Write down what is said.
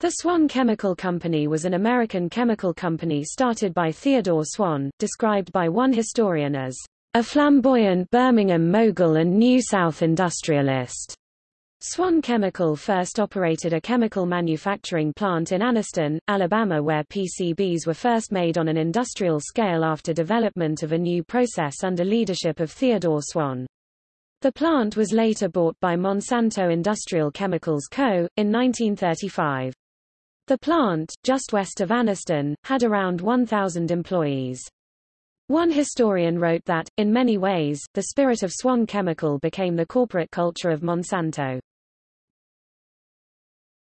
The Swan Chemical Company was an American chemical company started by Theodore Swan, described by one historian as a flamboyant Birmingham mogul and New South industrialist. Swan Chemical first operated a chemical manufacturing plant in Anniston, Alabama where PCBs were first made on an industrial scale after development of a new process under leadership of Theodore Swan. The plant was later bought by Monsanto Industrial Chemicals Co., in 1935. The plant, just west of Anniston, had around 1,000 employees. One historian wrote that, in many ways, the spirit of Swan Chemical became the corporate culture of Monsanto.